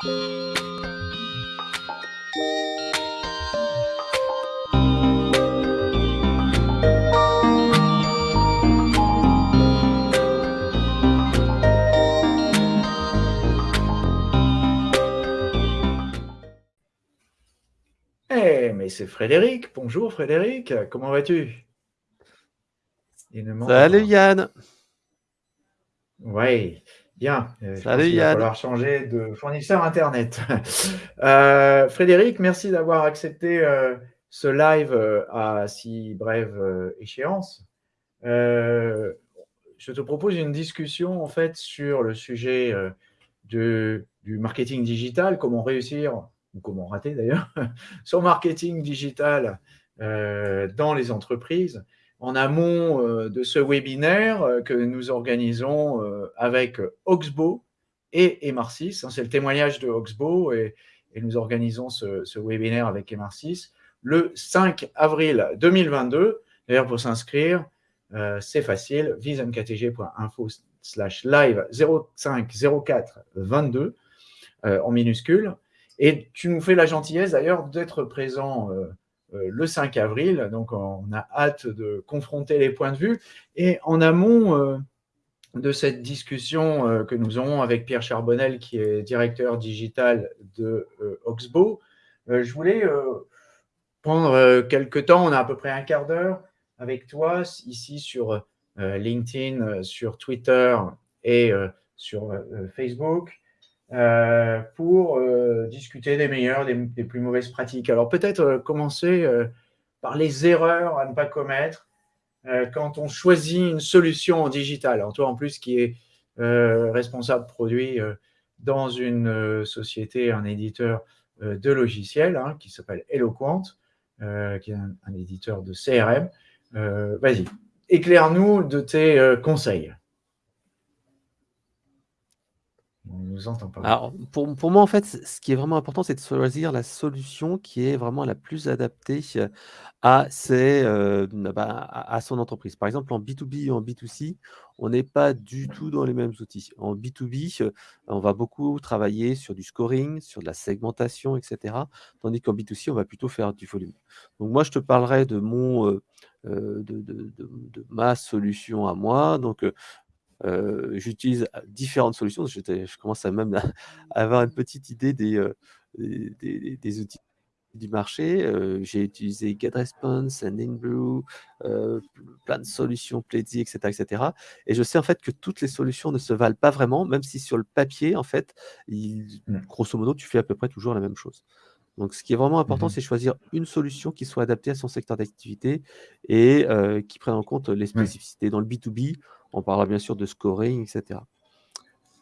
Eh, mais c'est Frédéric. Bonjour Frédéric, comment vas-tu? Salut Yann? Oui, bien. Euh, Salut. Il va falloir changer de fournisseur Internet. Euh, Frédéric, merci d'avoir accepté euh, ce live à si brève échéance. je te propose une discussion en fait sur le sujet de, du marketing digital, comment réussir ou comment rater d'ailleurs, son marketing digital dans les entreprises, en amont euh, de ce webinaire euh, que nous organisons avec Oxbow et Emarsis. Hein, c'est le témoignage de Oxbow et, nous organisons ce, webinaire avec Emarsis le 5 avril 2022. D'ailleurs, pour s'inscrire, c'est facile, visemktg.info slash live 050422 en minuscule. Et tu nous fais la gentillesse d'ailleurs d'être présent euh, euh, le 5 avril, donc on a hâte de confronter les points de vue. Et en amont euh, de cette discussion que nous aurons avec Pierre Charbonnel, qui est directeur digital de Oxbow, je voulais prendre quelques temps, on a à peu près un quart d'heure avec toi ici sur LinkedIn, sur Twitter et sur Facebook, euh, pour euh, discuter des meilleures, des, plus mauvaises pratiques. Alors peut-être euh, commencer par les erreurs à ne pas commettre quand on choisit une solution en digital. Alors toi en plus qui est responsable produit dans une société, un éditeur de logiciels hein, qui s'appelle Eloquent, qui est un, un, éditeur de CRM. Vas-y, éclaire-nous de tes conseils. Alors, pour, pour moi, en fait, ce qui est vraiment important, c'est de choisir la solution qui est vraiment la plus adaptée à, ses, bah, à, son entreprise. Par exemple, en B2B et en B2C, on n'est pas du tout dans les mêmes outils. En B2B, on va beaucoup travailler sur du scoring, sur de la segmentation, etc. Tandis qu'en B2C, on va plutôt faire du volume. Donc moi, je te parlerai de mon... de, de, ma solution à moi. Donc, j'utilise différentes solutions. Je, commence à même à avoir une petite idée des, des, des, outils du marché. J'ai utilisé GetResponse, Sendinblue, euh, plein de solutions, Pledzi, etc., etc. Et je sais en fait que toutes les solutions ne se valent pas vraiment, même si sur le papier, en fait, il, mmh. grosso modo, tu fais à peu près toujours la même chose. Donc, ce qui est vraiment important, mmh c'est choisir une solution qui soit adaptée à son secteur d'activité et qui prenne en compte les spécificités. Dans le B2B, on parlera bien sûr de scoring, etc.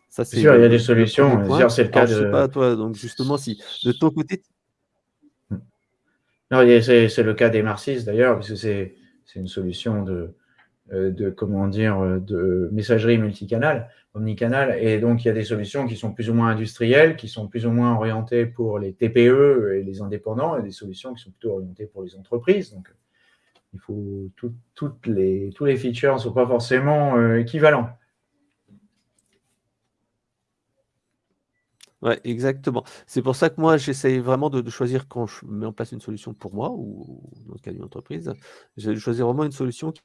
Ça, c'est sûr, il y a des solutions. C'est le cas de... Je sais pas, toi, donc justement, si de ton côté. c'est le cas des Marcis d'ailleurs, parce que c'est une solution de, euh, de, comment dire, de messagerie multicanal, omnicanal. Et donc, il y a des solutions qui sont plus ou moins industrielles, qui sont plus ou moins orientées pour les TPE et les indépendants, et des solutions qui sont plutôt orientées pour les entreprises. Donc, il faut toutes les, tous les features ne sont pas forcément euh, équivalents. Ouais, exactement. C'est pour ça que moi, j'essaye vraiment de, choisir quand je mets en place une solution pour moi, ou dans le cas d'une entreprise, je choisir vraiment une solution qui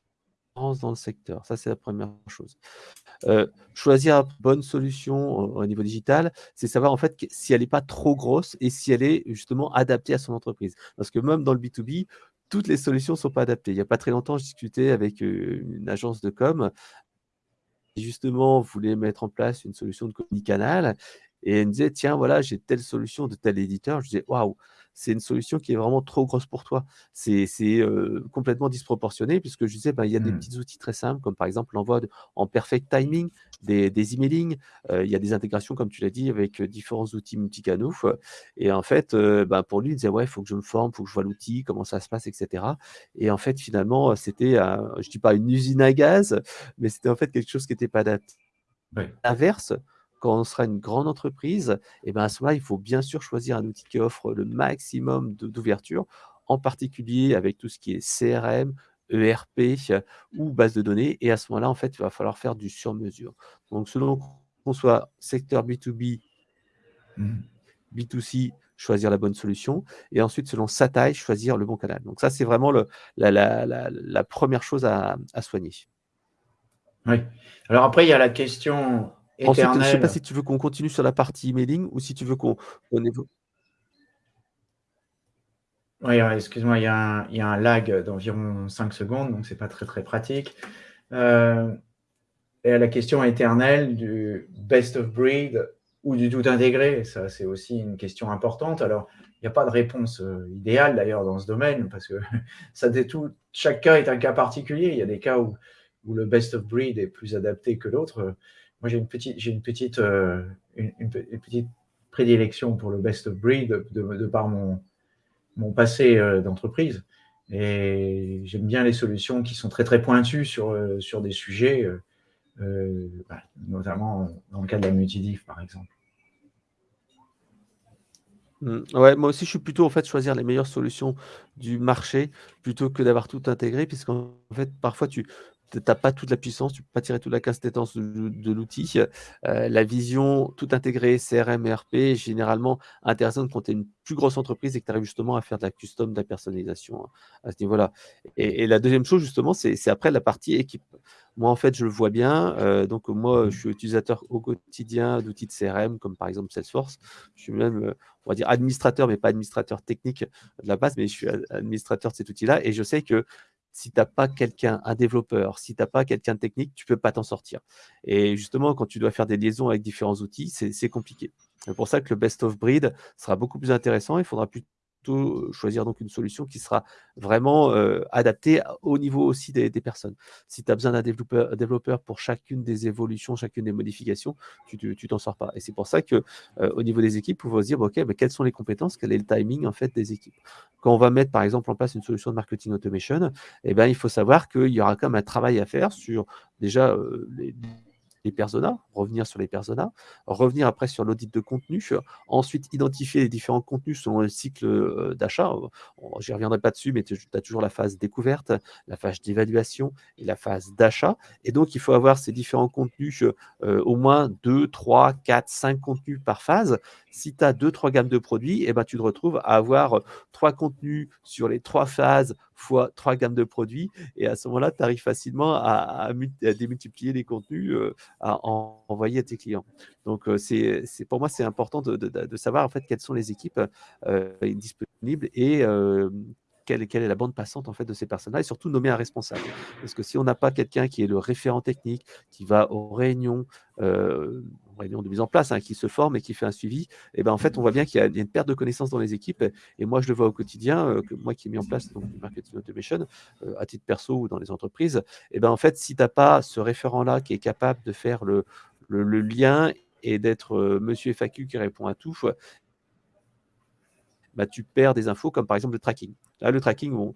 dans le secteur. Ça, c'est la première chose. Euh, choisir une bonne solution au, niveau digital, c'est savoir en fait si elle n'est pas trop grosse et si elle est justement adaptée à son entreprise. Parce que même dans le B2B, toutes les solutions ne sont pas adaptées. Il n'y a pas très longtemps, je discutais avec une agence de com qui justement voulait mettre en place une solution de canal et elle me disait, tiens, voilà, j'ai telle solution de tel éditeur. Je disais, waouh, c'est une solution qui est vraiment trop grosse pour toi. C'est complètement disproportionné puisque je disais, ben, il y a des mmh. petits outils très simples, comme par exemple l'envoi en perfect timing des, des emailing. il y a des intégrations, comme tu l'as dit, avec différents outils multicanaux. Et en fait, ben, pour lui, il disait, ouais, il faut que je me forme, il faut que je vois l'outil, comment ça se passe, etc. Et en fait, finalement, c'était, je dis pas une usine à gaz, mais c'était en fait quelque chose qui n'était pas adapté. L'inverse, quand on sera une grande entreprise, et eh ben à ce moment-là, il faut bien sûr choisir un outil qui offre le maximum d'ouverture, en particulier avec tout ce qui est CRM, ERP ou base de données. Et à ce moment-là, en fait, il va falloir faire du sur-mesure. Donc, selon qu'on soit secteur B2B, mmh. B2C, choisir la bonne solution, et ensuite, selon sa taille, choisir le bon canal. Donc ça, c'est vraiment le, la, première chose à, soigner. Oui. Alors après, il y a la question. Ensuite, je ne sais pas si tu veux qu'on continue sur la partie emailing ou si tu veux qu'on évoque. Oui, excuse-moi, il y, a un lag d'environ 5 secondes, donc ce n'est pas très très pratique. Euh, et la question éternelle du best of breed ou du tout intégré, ça c'est aussi une question importante. Alors, il n'y a pas de réponse euh, idéale d'ailleurs dans ce domaine, parce que ça tout, chaque cas est un cas particulier. Il y a des cas où, où le best of breed est plus adapté que l'autre. Moi, j'ai une petite, j'ai une petite, euh, une, petite prédilection pour le best of breed de par mon, mon passé euh, d'entreprise. Et j'aime bien les solutions qui sont très très pointues sur, euh, sur des sujets, bah, notamment dans le cas de la multidif par exemple. Mmh. Ouais, moi aussi, je suis plutôt en fait choisir les meilleures solutions du marché plutôt que d'avoir tout intégré, puisqu'en fait, parfois, tu n'as pas toute la puissance, tu peux pas tirer toute la casse-tétence de, l'outil. Euh, la vision tout intégrée, CRM et RP, est généralement intéressante quand tu es une plus grosse entreprise et que tu arrives justement à faire de la custom, de la personnalisation hein, à ce niveau-là. Et, la deuxième chose, justement, c'est après la partie équipe. Moi, en fait, je le vois bien. Euh, donc, moi, je suis utilisateur au quotidien d'outils de CRM, comme par exemple Salesforce. Je suis même, on va dire, administrateur, mais pas administrateur technique de la base, mais je suis administrateur de cet outil-là. Et je sais que si tu n'as pas quelqu'un, un développeur, si tu n'as pas quelqu'un de technique, tu ne peux pas t'en sortir. Et justement, quand tu dois faire des liaisons avec différents outils, c'est compliqué. C'est pour ça que le best of breed sera beaucoup plus intéressant. Il faudra plus choisir donc une solution qui sera vraiment adaptée au niveau aussi des, personnes. Si tu as besoin d'un développeur, pour chacune des évolutions, chacune des modifications, tu t'en sors pas. Et c'est pour ça que au niveau des équipes, on va se dire, OK, mais quelles sont les compétences, quel est le timing en fait des équipes? Quand on va mettre par exemple en place une solution de marketing automation, eh ben, il faut savoir qu'il y aura quand même un travail à faire sur déjà les les personas, revenir sur les personas, revenir après sur l'audit de contenu, ensuite identifier les différents contenus selon le cycle euh, d'achat. Je reviendrai pas dessus, mais tu as toujours la phase découverte, la phase d'évaluation et la phase d'achat. Et donc, il faut avoir ces différents contenus, euh, au moins 2, 3, 4, 5 contenus par phase. Si tu as 2, 3 gammes de produits, eh ben, tu te retrouves à avoir trois contenus sur les trois phases fois trois gammes de produits. Et à ce moment-là, tu arrives facilement à, démultiplier les contenus euh, à, envoyer à tes clients. Donc, euh, c'est pour moi, c'est important de, savoir en fait quelles sont les équipes euh, disponibles et quelle, est la bande passante en fait de ces personnes-là et surtout nommer un responsable. Parce que si on n'a pas quelqu'un qui est le référent technique, qui va aux réunions, réunion de mise en place, hein, qui se forme et qui fait un suivi, et eh ben en fait, on voit bien qu'il y, a une perte de connaissances dans les équipes. Et moi, je le vois au quotidien, euh, que moi qui ai mis en place donc, du marketing automation euh, à titre perso ou dans les entreprises, et eh ben en fait, si tu n'as pas ce référent-là qui est capable de faire le, lien et d'être euh, monsieur FAQ qui répond à tout, bah, tu perds des infos comme par exemple le tracking. Là, le tracking,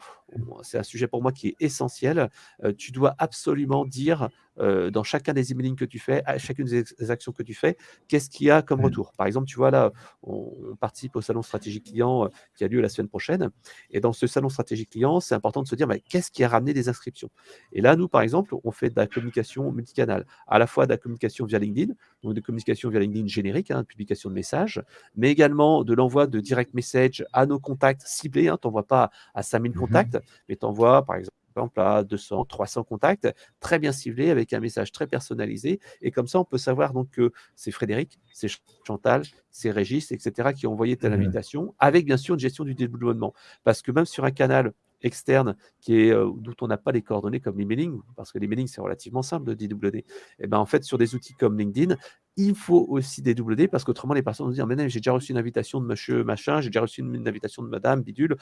c'est un sujet pour moi qui est essentiel. tu dois absolument dire euh, dans chacun des emailing que tu fais, à chacune des actions que tu fais, qu'est-ce qu'il y a comme mmh. retour? Par exemple, tu vois là, on, participe au salon stratégie client euh, qui a lieu la semaine prochaine. Et dans ce salon stratégie client, c'est important de se dire, mais qu'est-ce qui a ramené des inscriptions? Et là, nous, par exemple, on fait de la communication multicanal, à la fois de la communication via LinkedIn, donc de communication via LinkedIn générique, hein, publication de messages, mais également de l'envoi de direct message à nos contacts ciblés. Hein, tu n'envoies pas à 5000 mmh contacts, mais tu envoies, par exemple, exemple, à 200, 300 contacts, très bien ciblés, avec un message très personnalisé. Et comme ça, on peut savoir donc que c'est Frédéric, c'est Chantal, c'est Régis, etc., qui ont envoyé telle mmh invitation, avec bien sûr une gestion du développement. Parce que même sur un canal externe qui est, euh, dont on n'a pas les coordonnées comme l'emailing, parce que l'emailing, c'est relativement simple de dédoublonner. Et eh ben en fait, sur des outils comme LinkedIn, il faut aussi dédoubler parce qu'autrement, les personnes vont dire Mais j'ai déjà reçu une invitation de monsieur machin, j'ai déjà reçu une, invitation de madame bidule,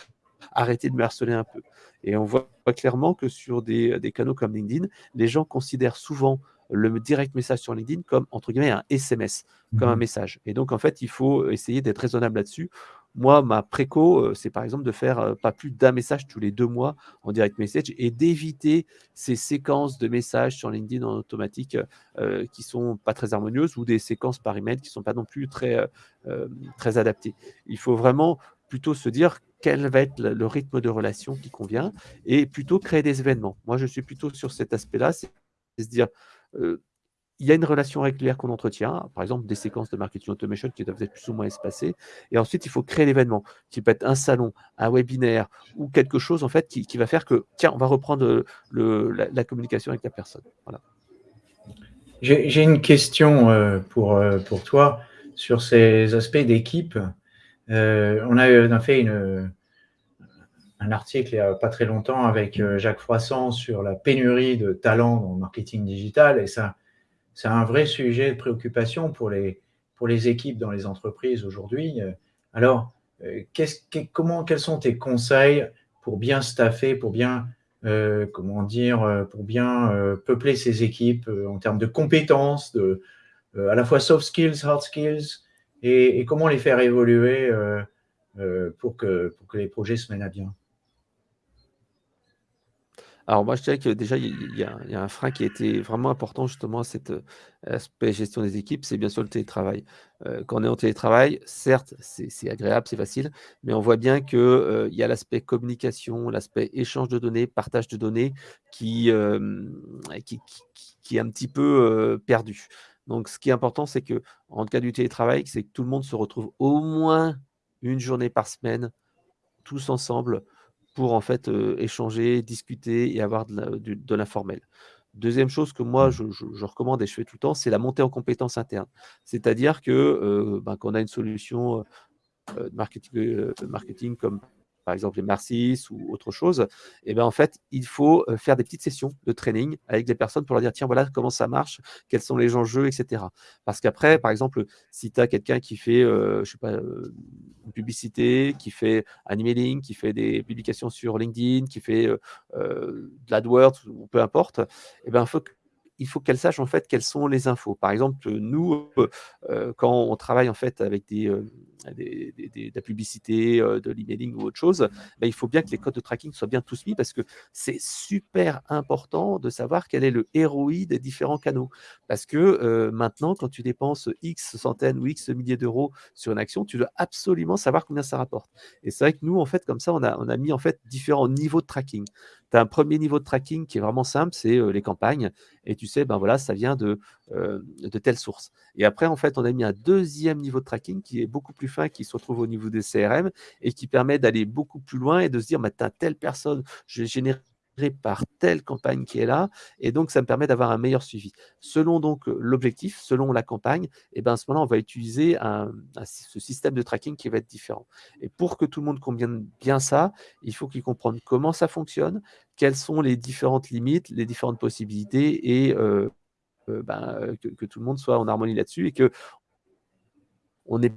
arrêtez de me harceler un peu. Et on voit clairement que sur des, des canaux comme LinkedIn, les gens considèrent souvent le direct message sur LinkedIn comme, entre guillemets, un SMS, comme un mmh message. Et donc, en fait, il faut essayer d'être raisonnable là-dessus. Moi, ma préco, euh, c'est par exemple de faire euh, pas plus d'un message tous les deux mois en direct message et d'éviter ces séquences de messages sur LinkedIn en automatique euh, qui sont pas très harmonieuses ou des séquences par email qui sont pas non plus très, très adaptées. Il faut vraiment plutôt se dire quel va être le rythme de relation qui convient et plutôt créer des événements. Moi, je suis plutôt sur cet aspect-là, c'est se dire il y a une relation régulière qu'on entretient, par exemple des séquences de marketing automation qui doivent être plus ou moins espacées. Et ensuite, il faut créer l'événement, qui peut être un salon, un webinaire ou quelque chose en fait qui, va faire que, tiens, on va reprendre le, la, communication avec la personne. Voilà. J'ai une question euh, pour, euh, pour toi sur ces aspects d'équipe. Euh, on, a, fait un article il n'y a pas très longtemps avec Jacques Froissant sur la pénurie de talents dans le marketing digital et ça, c'est un vrai sujet de préoccupation pour les, pour les équipes dans les entreprises aujourd'hui. Alors, comment, quels sont tes conseils pour bien staffer, pour bien euh, comment dire, euh, pour bien euh, peupler ces équipes en termes de compétences, de, à la fois soft skills, hard skills, et, comment les faire évoluer pour, que, pour que les projets se mènent à bien? Alors moi, je dirais que déjà, il y, a, un frein qui a été vraiment important justement à cet aspect gestion des équipes, c'est bien sûr le télétravail. quand on est en télétravail, certes, c'est agréable, c'est facile, mais on voit bien qu'il il y a l'aspect communication, l'aspect échange de données, partage de données qui, qui, qui, est un petit peu perdu. Donc, ce qui est important, c'est que en cas du télétravail, c'est que tout le monde se retrouve au moins une journée par semaine, tous ensemble, pour en fait échanger, discuter et avoir de l'informel. Deuxième chose que moi, je, recommande et je fais tout le temps, c'est la montée en compétences internes. C'est-à-dire que ben, quand on a une solution de marketing, marketing comme par exemple les Marcis ou autre chose, et eh ben en fait, il faut faire des petites sessions de training avec des personnes pour leur dire tiens, voilà comment ça marche, quels sont les enjeux, etc. Parce qu'après, par exemple, si tu as quelqu'un qui fait, je sais pas, une publicité, qui fait un emailing, qui fait des publications sur LinkedIn, qui fait de l'AdWords ou peu importe, et eh ben, il faut il faut qu'elle sache en fait quelles sont les infos. Par exemple, nous, euh, quand on travaille en fait avec des, euh, de la publicité, euh, de l'emailing ou autre chose, ben, il faut bien que les codes de tracking soient bien tous mis parce que c'est super important de savoir quel est le ROI des différents canaux. Parce que maintenant, quand tu dépenses X centaines ou X milliers d'euros sur une action, tu dois absolument savoir combien ça rapporte. Et c'est vrai que nous, en fait, comme ça, on a, on a mis en fait différents niveaux de tracking as un premier niveau de tracking qui est vraiment simple, c'est les campagnes. Et tu sais, ben voilà, ça vient de, de telle source. Et après, en fait, on a mis un deuxième niveau de tracking qui est beaucoup plus fin, qui se retrouve au niveau des CRM et qui permet d'aller beaucoup plus loin et de se dire, bah, tu as telle personne, je générer par telle campagne qui est là, et donc ça me permet d'avoir un meilleur suivi. Selon donc l'objectif, selon la campagne, et ben à ce moment-là, on va utiliser un, ce système de tracking qui va être différent. Et pour que tout le monde comprenne bien ça, il faut qu'il comprenne comment ça fonctionne, quelles sont les différentes limites, les différentes possibilités, et ben, que, tout le monde soit en harmonie là-dessus, et que on n'ait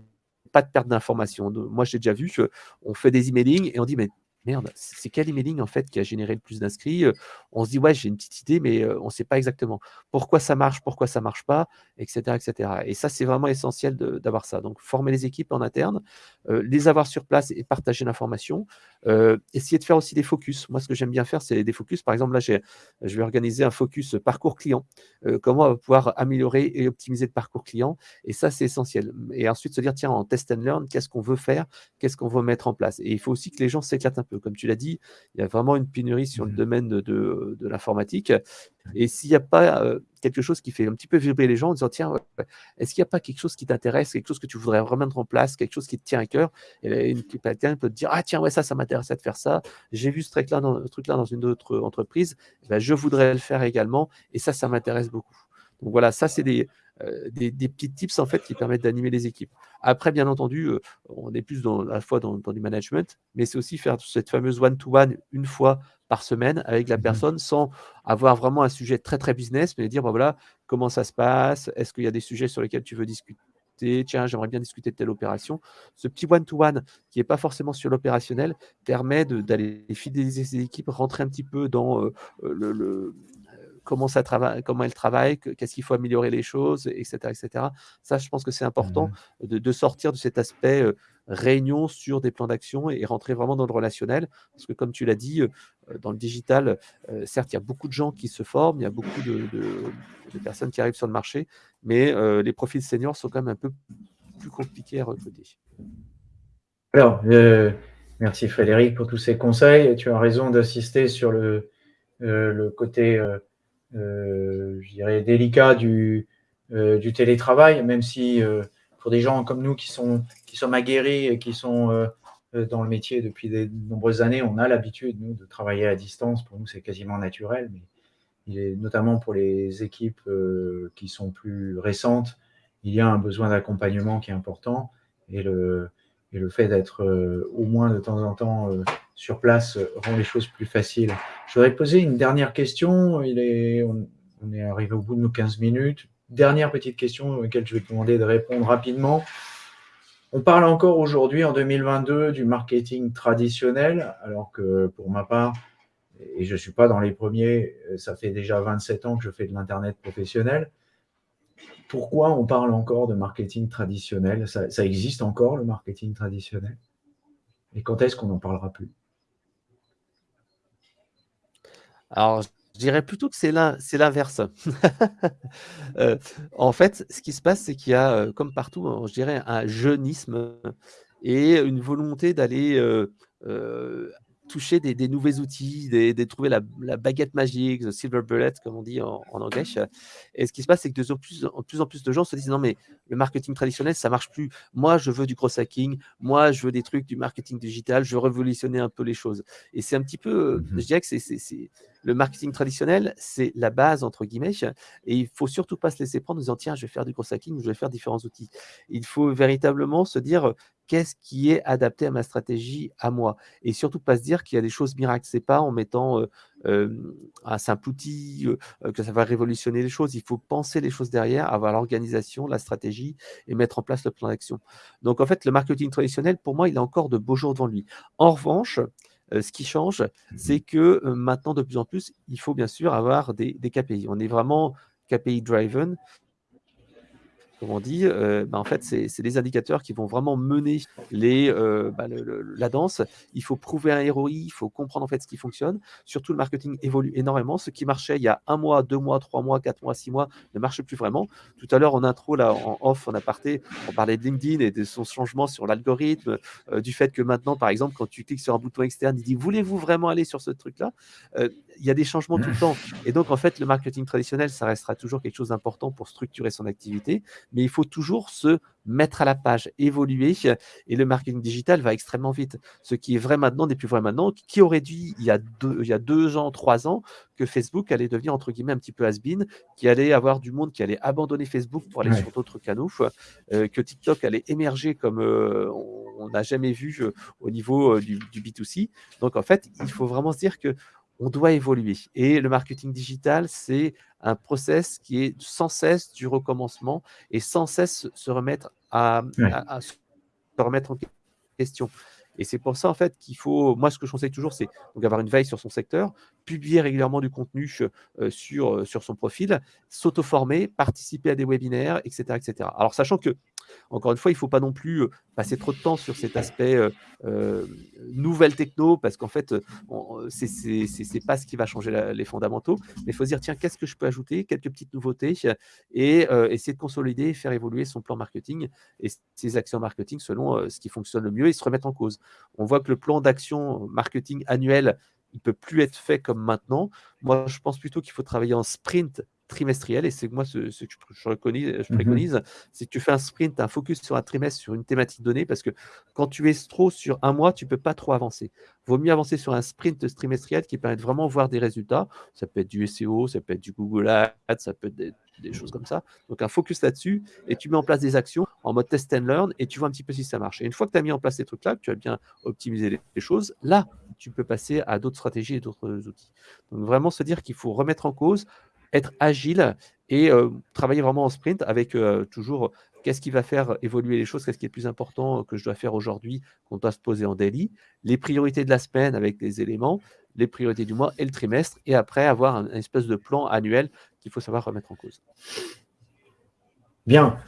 pas de perte d'information. Moi, j'ai déjà vu qu'on fait des emailing et on dit, mais merde, c'est quel emailing en fait qui a généré le plus d'inscrits On se dit, ouais, j'ai une petite idée, mais on ne sait pas exactement pourquoi ça marche, pourquoi ça ne marche pas, etc., etc. Et ça, c'est vraiment essentiel d'avoir ça. Donc, former les équipes en interne, les avoir sur place et partager l'information. essayer de faire aussi des focus. Moi, ce que j'aime bien faire, c'est des focus. Par exemple, là, je vais organiser un focus parcours client. comment on va pouvoir améliorer et optimiser le parcours client. Et ça, c'est essentiel. Et ensuite, se dire, tiens, en test and learn, qu'est-ce qu'on veut faire Qu'est-ce qu'on veut mettre en place Et il faut aussi que les gens s'éclatent un peu comme tu l'as dit, il y a vraiment une pénurie sur le mmh domaine de, l'informatique. Et s'il n'y a pas euh, quelque chose qui fait un petit peu vibrer les gens en disant tiens, est-ce qu'il n'y a pas quelque chose qui t'intéresse, quelque chose que tu voudrais remettre en place, quelque chose qui te tient à cœur? Et quelqu'un peut te dire ah tiens, ouais, ça, ça m'intéressait de faire ça. J'ai vu ce truc-là dans, truc -là dans une autre entreprise. Eh ben, je voudrais le faire également. Et ça, ça m'intéresse beaucoup. Donc voilà, ça, c'est des, euh, des, petits tips en fait qui permettent d'animer les équipes. Après, bien entendu, euh, on est plus dans, à la fois dans, du management, mais c'est aussi faire cette fameuse one-to-one une fois par semaine avec la mmh personne sans avoir vraiment un sujet très très business, mais dire bah, voilà comment ça se passe, est-ce qu'il y a des sujets sur lesquels tu veux discuter? Tiens, j'aimerais bien discuter de telle opération. Ce petit one-to-one qui n'est pas forcément sur l'opérationnel permet d'aller fidéliser ses équipes, rentrer un petit peu dans euh, le, comment, ça travaille, comment elle travaille, qu'est-ce qu'il faut améliorer les choses, etc. etc. Ça, je pense que c'est important mmh de, sortir de cet aspect réunion sur des plans d'action et, rentrer vraiment dans le relationnel. Parce que comme tu l'as dit, dans le digital, certes, il y a beaucoup de gens qui se forment, il y a beaucoup de, personnes qui arrivent sur le marché, mais les profils seniors sont quand même un peu plus compliqués à recruter. Alors, merci Frédéric pour tous ces conseils. Tu as raison d'insister sur le, le côté je dirais, délicats du, du télétravail, même si pour des gens comme nous qui, sont, qui sommes aguerris et qui sont dans le métier depuis de nombreuses années, on a l'habitude, de travailler à distance. Pour nous, c'est quasiment naturel, mais notamment pour les équipes qui sont plus récentes, il y a un besoin d'accompagnement qui est important et le, et le fait d'être euh, au moins de temps en temps euh, sur place euh, rend les choses plus faciles. Je voudrais poser une dernière question. On, est arrivé au bout de nos 15 minutes. Dernière petite question auquel je vais te demander de répondre rapidement. On parle encore aujourd'hui, en 2022, du marketing traditionnel, alors que pour ma part, et je ne suis pas dans les premiers, ça fait déjà 27 ans que je fais de l'Internet professionnel pourquoi on parle encore de marketing traditionnel? Ça, existe encore, le marketing traditionnel? Et quand est-ce qu'on n'en parlera plus? Alors, je dirais plutôt que c'est l'inverse. Euh, en fait, ce qui se passe, c'est qu'il y a, euh, comme partout, hein, je dirais, un jeunisme et une volonté d'aller euh, toucher des, des nouveaux outils, de trouver la, baguette magique, the silver bullet, comme on dit en, anglais. Et ce qui se passe, c'est que de plus, en plus en plus de gens se disent non, mais le marketing traditionnel, ça marche plus. Moi, je veux du cross hacking. Moi, je veux des trucs du marketing digital. Je veux révolutionner un peu les choses. Et c'est un petit peu, mmh je dirais que c'est le marketing traditionnel, c'est la base, entre guillemets, et il faut surtout pas se laisser prendre en disant, tiens, je vais faire du cross hacking, je vais faire différents outils. Il faut véritablement se dire, qu'est-ce qui est adapté à ma stratégie, à moi? Et surtout pas se dire qu'il y a des choses miracles. C'est pas en mettant un simple outil que ça va révolutionner les choses. Il faut penser les choses derrière, avoir l'organisation, la stratégie et mettre en place le plan d'action. Donc en fait, le marketing traditionnel, pour moi, il a encore de beaux jours devant lui. En revanche, ce qui change, mmh c'est que maintenant, de plus en plus, il faut bien sûr avoir des, des KPI. On est vraiment KPI driven comme on dit, euh, bah, en fait, c'est des indicateurs qui vont vraiment mener les, euh, bah, la danse. Il faut prouver un ROI, il faut comprendre en fait ce qui fonctionne. Surtout, le marketing évolue énormément. Ce qui marchait il y a un mois, deux mois, trois mois, quatre mois, six mois ne marche plus vraiment. Tout à l'heure, en intro, là, en off, en aparté, on parlait de LinkedIn et de son changement sur l'algorithme, euh, du fait que maintenant, par exemple, quand tu cliques sur un bouton externe, il dit voulez-vous vraiment aller sur ce truc-là? Il y a des changements tout le temps. Et donc, en fait, le marketing traditionnel, ça restera toujours quelque chose d'important pour structurer son activité mais il faut toujours se mettre à la page, évoluer, et le marketing digital va extrêmement vite. Ce qui est vrai maintenant n'est plus vrai maintenant. Qui aurait dit il y a deux, il y a deux ans, trois ans, que Facebook allait devenir entre guillemets un petit peu has-been, qu'il allait avoir du monde qui allait abandonner Facebook pour aller sur d'autres canaux, euh, que TikTok allait émerger comme euh, on n'a jamais vu euh, au niveau du, du, B2C. Donc en fait, il faut vraiment se dire que on doit évoluer. Et le marketing digital, c'est un process qui est sans cesse du recommencement et sans cesse se remettre à, se remettre en question. Et c'est pour ça, en fait, qu'il faut, moi, ce que je conseille toujours, c'est avoir une veille sur son secteur, publier régulièrement du contenu euh, sur, euh, sur son profil, s'auto-former, participer à des webinaires, etc., etc. Alors, sachant que encore une fois, il ne faut pas non plus passer trop de temps sur cet aspect nouvelle techno, parce qu'en fait, ce n'est pas ce qui va changer les fondamentaux. Mais il faut se dire, tiens, qu'est-ce que je peux ajouter? Quelques petites nouveautés et essayer de consolider, faire évoluer son plan marketing et ses actions marketing selon ce qui fonctionne le mieux et se remettre en cause. On voit que le plan d'action marketing annuel, il ne peut plus être fait comme maintenant. Moi, je pense plutôt qu'il faut travailler en sprint trimestriel. Et c'est moi ce, que je, je mmh préconise, c'est que tu fais un sprint, un focus sur un trimestre, sur une thématique donnée, parce que quand tu es trop sur un mois, tu ne peux pas trop avancer. Vaut mieux avancer sur un sprint trimestriel qui permet de vraiment voir des résultats. Ça peut être du SEO, ça peut être du Google Ads, ça peut être des, choses comme ça. Donc un focus là-dessus, et tu mets en place des actions en mode test and learn, et tu vois un petit peu si ça marche. Et une fois que tu as mis en place ces trucs-là, que tu as bien optimisé les, les choses, là, tu peux passer à d'autres stratégies et d'autres outils. Donc vraiment se dire qu'il faut remettre en cause être agile et travailler vraiment en sprint avec toujours qu'est-ce qui va faire évoluer les choses, qu'est-ce qui est le plus important que je dois faire aujourd'hui, qu'on doit se poser en daily, les priorités de la semaine avec les éléments, les priorités du mois et le trimestre, et après avoir un, espèce de plan annuel qu'il faut savoir remettre en cause. Bien.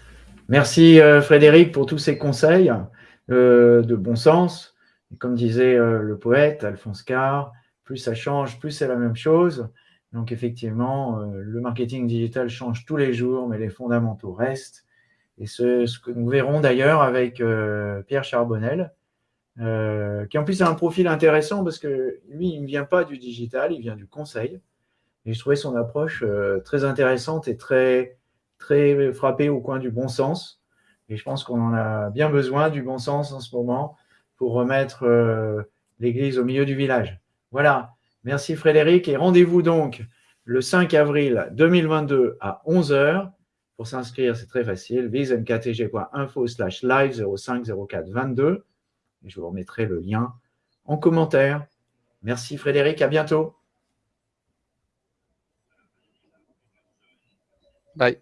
Merci Frédéric pour tous ces conseils de bon sens. comme disait le poète Alphonse Carr, plus ça change, plus c'est la même chose. Donc effectivement, euh, le marketing digital change tous les jours, mais les fondamentaux restent. Et ce, ce que nous verrons d'ailleurs avec euh, Pierre Charbonnel, euh, qui en plus a un profil intéressant parce que lui, il ne vient pas du digital, il vient du conseil. Et je trouvais son approche très intéressante et très, très frappée au coin du bon sens. Et je pense qu'on en a bien besoin du bon sens en ce moment pour remettre l'église au milieu du village. Voilà. Merci Frédéric. Et rendez-vous donc le 5 avril 2022 à 11h. Pour s'inscrire, c'est très facile. visemktg.info slash live 050422. Et je vous remettrai le lien en commentaire. Merci Frédéric, à bientôt. Bye.